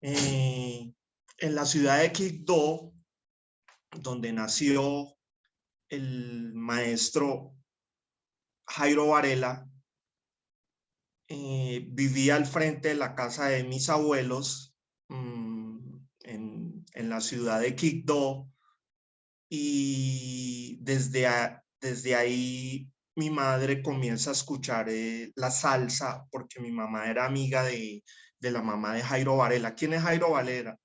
Eh, en la ciudad de Quibdó, donde nació el maestro Jairo Varela, eh, vivía al frente de la casa de mis abuelos mm, en, en, la ciudad de Quibdó y desde, ahí mi madre comienza a escuchar eh, la salsa porque mi mamá era amiga de, de, la mamá de Jairo Varela. ¿Quién es Jairo Varela?